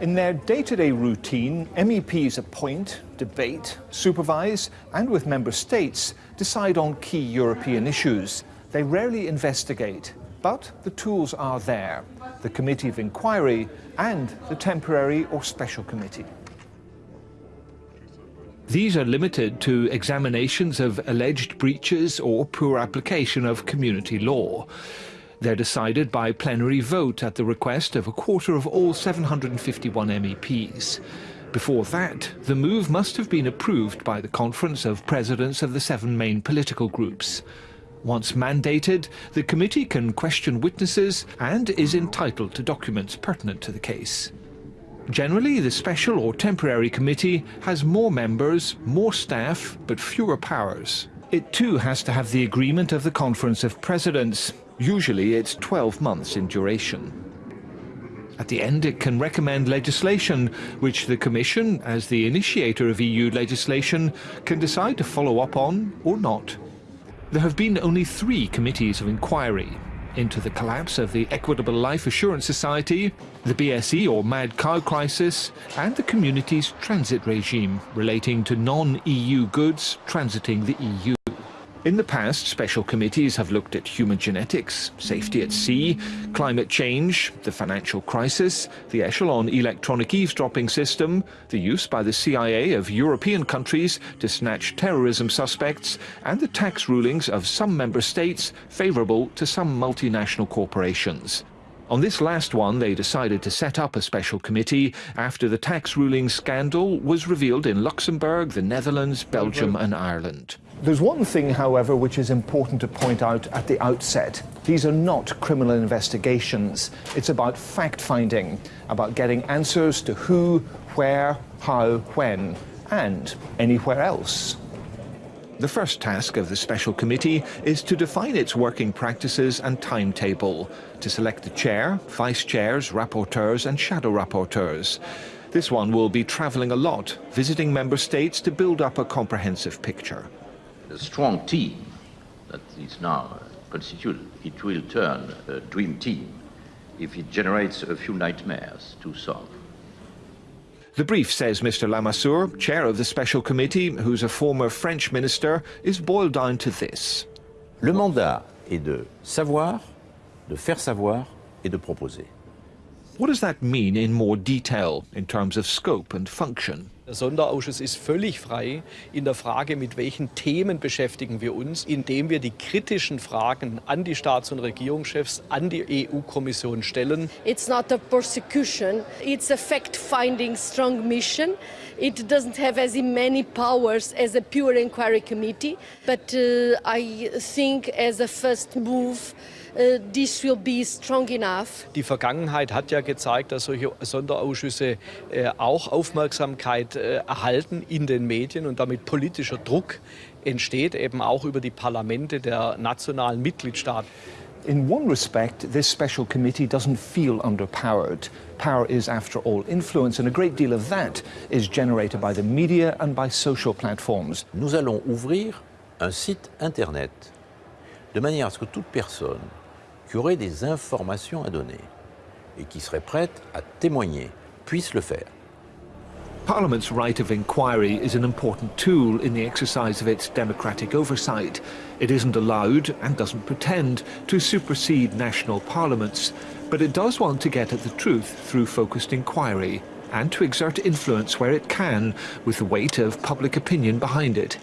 In their day-to-day -day routine, MEPs appoint, debate, supervise, and with member states, decide on key European issues. They rarely investigate, but the tools are there, the Committee of Inquiry and the Temporary or Special Committee. These are limited to examinations of alleged breaches or poor application of community law. They're decided by plenary vote at the request of a quarter of all 751 MEPs. Before that, the move must have been approved by the Conference of Presidents of the seven main political groups. Once mandated, the committee can question witnesses and is entitled to documents pertinent to the case. Generally, the special or temporary committee has more members, more staff, but fewer powers. It too has to have the agreement of the Conference of Presidents. Usually it's 12 months in duration. At the end, it can recommend legislation, which the Commission, as the initiator of EU legislation, can decide to follow up on or not. There have been only three committees of inquiry into the collapse of the Equitable Life Assurance Society, the BSE or mad cow crisis, and the community's transit regime relating to non-EU goods transiting the EU. In the past, special committees have looked at human genetics, safety at sea, climate change, the financial crisis, the Echelon electronic eavesdropping system, the use by the CIA of European countries to snatch terrorism suspects, and the tax rulings of some member states favourable to some multinational corporations. On this last one, they decided to set up a special committee after the tax ruling scandal was revealed in Luxembourg, the Netherlands, Belgium and Ireland. There's one thing, however, which is important to point out at the outset. These are not criminal investigations. It's about fact-finding, about getting answers to who, where, how, when, and anywhere else. The first task of the Special Committee is to define its working practices and timetable, to select the chair, vice-chairs, rapporteurs and shadow rapporteurs. This one will be travelling a lot, visiting member states to build up a comprehensive picture. A strong team that is now constituted, it will turn a dream team if it generates a few nightmares to solve. The brief says Mr Lamassoure, chair of the special committee, who's a former French minister, is boiled down to this. Le mandat est de savoir, de faire savoir et de proposer. What does that mean in more detail in terms of scope and function? Der Sonderausschuss ist völlig frei in der Frage, mit welchen Themen beschäftigen wir uns, indem wir die kritischen Fragen an die Staats- und Regierungschefs, an die EU-Kommission stellen. It's not a persecution, it's a fact-finding strong mission. It doesn't have as many powers as a pure inquiry committee, but uh, I think as a first move, Uh, this will be strong enough. Die Vergangenheit hat ja gezeigt, dass solche Sonderausschüsse äh, auch Aufmerksamkeit äh, erhalten in den Medien und damit politischer Druck entsteht, eben auch über die Parlamente der nationalen Mitgliedstaaten. In one respect, this special committee doesn't feel underpowered. Power is, after all, influence, and a great deal of that is generated by the media and by social platforms. Nous allons ouvrir un site Internet de manière à ce que toute personne qui aurait des informations à donner et qui serait prête à témoigner puisse le faire. Parliament's right of inquiry is an important tool in the exercise of its democratic oversight. It isn't allowed, and doesn't pretend, to supersede national parliaments, but it does want to get at the truth through focused inquiry, and to exert influence where it can, with the weight of public opinion behind it.